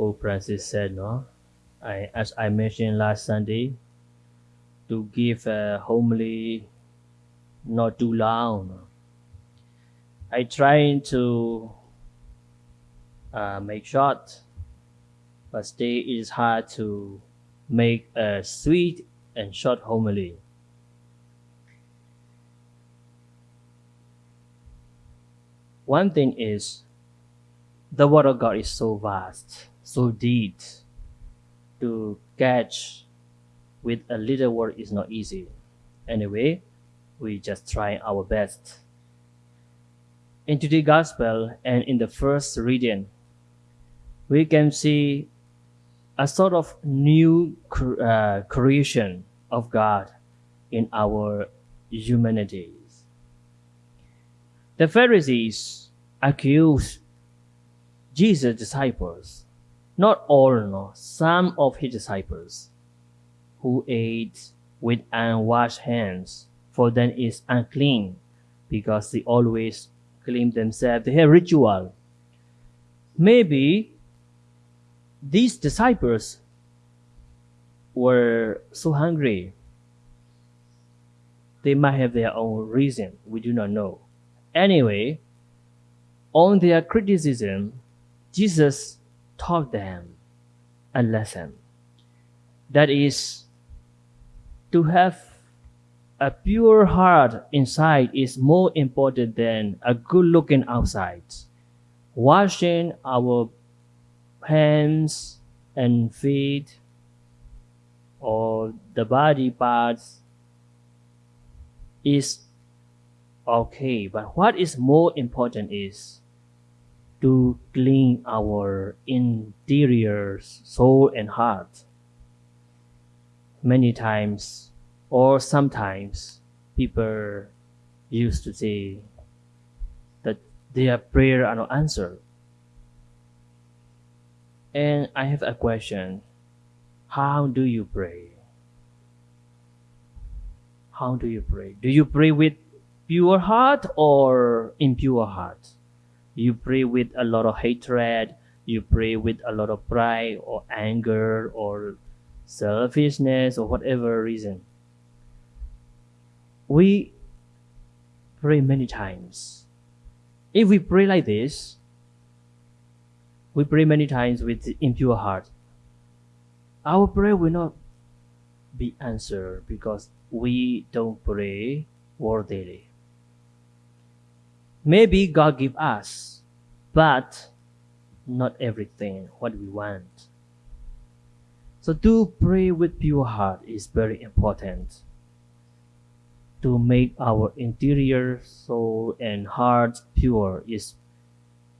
Pope Francis said, no, I, as I mentioned last Sunday, to give a homily not too long. I trying to uh, make short, but still it is hard to make a sweet and short homily. One thing is, the Word of God is so vast, so deep. To catch with a little word is not easy. Anyway, we just try our best. In today's Gospel and in the first reading, we can see a sort of new uh, creation of God in our humanities. The Pharisees accused Jesus' disciples, not all, no, some of his disciples, who ate with unwashed hands, for them is unclean, because they always claim themselves they have ritual. Maybe these disciples were so hungry. They might have their own reason. We do not know. Anyway, on their criticism, Jesus taught them a lesson. That is, to have a pure heart inside is more important than a good looking outside. Washing our hands and feet or the body parts is okay but what is more important is to clean our interior soul and heart many times or sometimes people used to say that their prayer are not answered and I have a question. How do you pray? How do you pray? Do you pray with pure heart or impure heart? You pray with a lot of hatred, you pray with a lot of pride or anger or selfishness or whatever reason. We pray many times. If we pray like this, we pray many times with impure heart. Our prayer will not be answered because we don't pray worthily. Maybe God give us, but not everything what we want. So to pray with pure heart is very important. To make our interior soul and heart pure is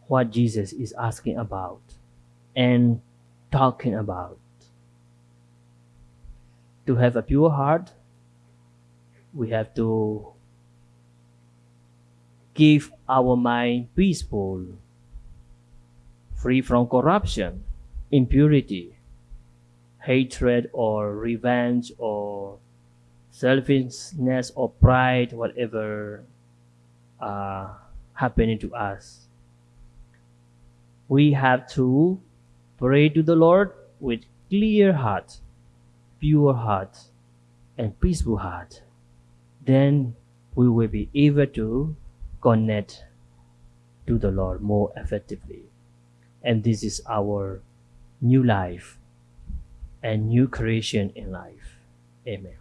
what Jesus is asking about and talking about. To have a pure heart, we have to keep our mind peaceful, free from corruption, impurity, hatred or revenge or selfishness or pride, whatever uh, happening to us we have to pray to the Lord with clear heart, pure heart, and peaceful heart. Then we will be able to connect to the Lord more effectively. And this is our new life and new creation in life. Amen.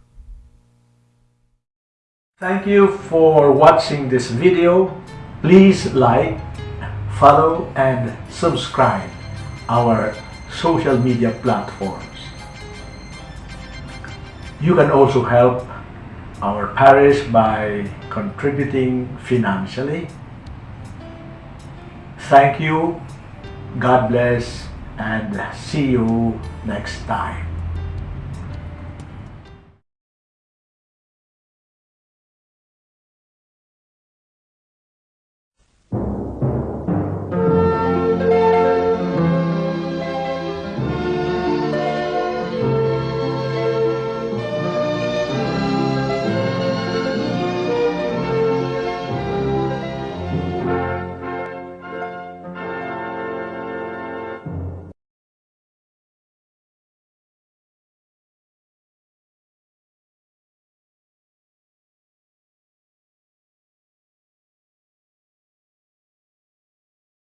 Thank you for watching this video. Please like, follow and subscribe our social media platforms. You can also help our parish by contributing financially. Thank you, God bless, and see you next time.